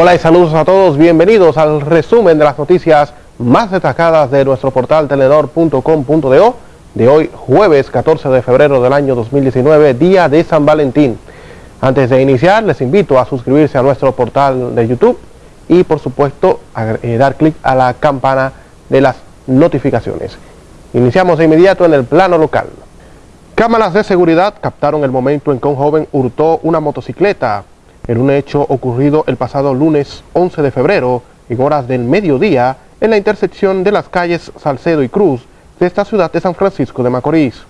Hola y saludos a todos, bienvenidos al resumen de las noticias más destacadas de nuestro portal telenor.com.do de hoy jueves 14 de febrero del año 2019, día de San Valentín. Antes de iniciar les invito a suscribirse a nuestro portal de YouTube y por supuesto a eh, dar clic a la campana de las notificaciones. Iniciamos de inmediato en el plano local. Cámaras de seguridad captaron el momento en que un joven hurtó una motocicleta en un hecho ocurrido el pasado lunes 11 de febrero, en horas del mediodía, en la intersección de las calles Salcedo y Cruz de esta ciudad de San Francisco de Macorís.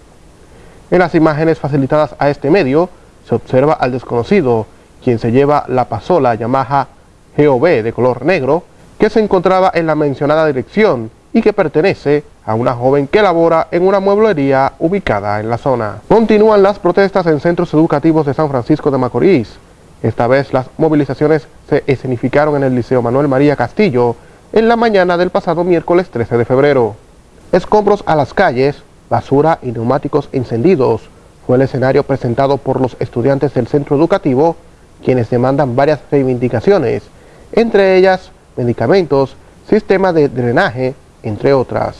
En las imágenes facilitadas a este medio, se observa al desconocido, quien se lleva la pasola Yamaha GOV de color negro, que se encontraba en la mencionada dirección y que pertenece a una joven que labora en una mueblería ubicada en la zona. Continúan las protestas en centros educativos de San Francisco de Macorís, esta vez las movilizaciones se escenificaron en el Liceo Manuel María Castillo en la mañana del pasado miércoles 13 de febrero. Escombros a las calles, basura y neumáticos encendidos fue el escenario presentado por los estudiantes del centro educativo, quienes demandan varias reivindicaciones, entre ellas medicamentos, sistema de drenaje, entre otras.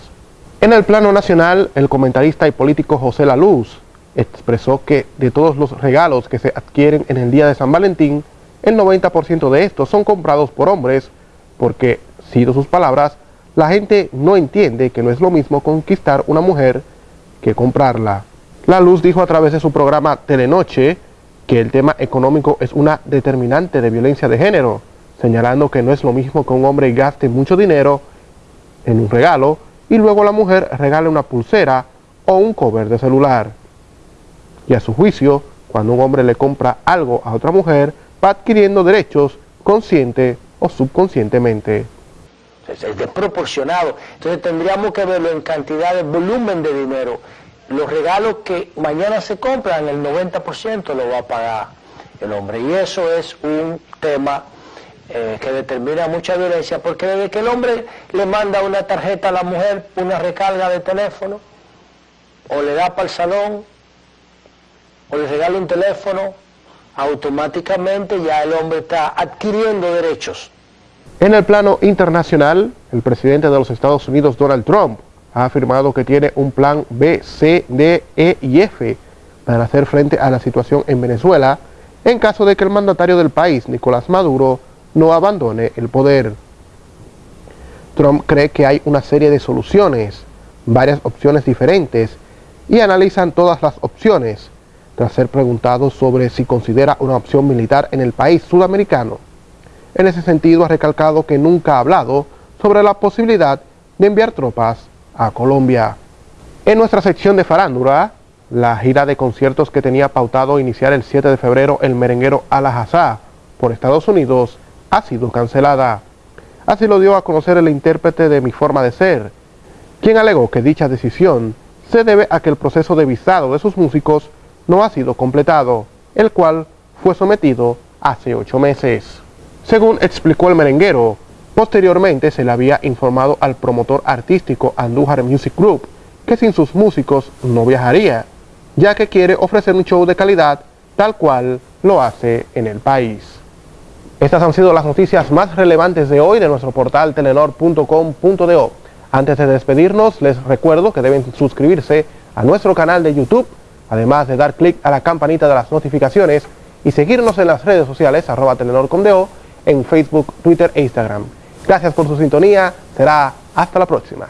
En el plano nacional, el comentarista y político José La Luz expresó que de todos los regalos que se adquieren en el día de San Valentín, el 90% de estos son comprados por hombres, porque, cito sus palabras, la gente no entiende que no es lo mismo conquistar una mujer que comprarla. La Luz dijo a través de su programa Telenoche que el tema económico es una determinante de violencia de género, señalando que no es lo mismo que un hombre gaste mucho dinero en un regalo y luego la mujer regale una pulsera o un cover de celular y a su juicio, cuando un hombre le compra algo a otra mujer, va adquiriendo derechos consciente o subconscientemente. Es desproporcionado. Entonces tendríamos que verlo en cantidad de volumen de dinero. Los regalos que mañana se compran, el 90% lo va a pagar el hombre. Y eso es un tema eh, que determina mucha violencia, porque desde que el hombre le manda una tarjeta a la mujer, una recarga de teléfono, o le da para el salón, o le regala un teléfono, automáticamente ya el hombre está adquiriendo derechos. En el plano internacional, el presidente de los Estados Unidos, Donald Trump, ha afirmado que tiene un plan B, C, D, E y F para hacer frente a la situación en Venezuela en caso de que el mandatario del país, Nicolás Maduro, no abandone el poder. Trump cree que hay una serie de soluciones, varias opciones diferentes, y analizan todas las opciones, tras ser preguntado sobre si considera una opción militar en el país sudamericano. En ese sentido ha recalcado que nunca ha hablado sobre la posibilidad de enviar tropas a Colombia. En nuestra sección de farándula, la gira de conciertos que tenía pautado iniciar el 7 de febrero el merenguero Alajazá por Estados Unidos ha sido cancelada. Así lo dio a conocer el intérprete de Mi Forma de Ser, quien alegó que dicha decisión se debe a que el proceso de visado de sus músicos no ha sido completado, el cual fue sometido hace ocho meses. Según explicó el merenguero, posteriormente se le había informado al promotor artístico Andújar Music Group que sin sus músicos no viajaría, ya que quiere ofrecer un show de calidad tal cual lo hace en el país. Estas han sido las noticias más relevantes de hoy de nuestro portal telenor.com.do. Antes de despedirnos, les recuerdo que deben suscribirse a nuestro canal de YouTube además de dar clic a la campanita de las notificaciones y seguirnos en las redes sociales arroba telenor.com.do en Facebook, Twitter e Instagram. Gracias por su sintonía, será hasta la próxima.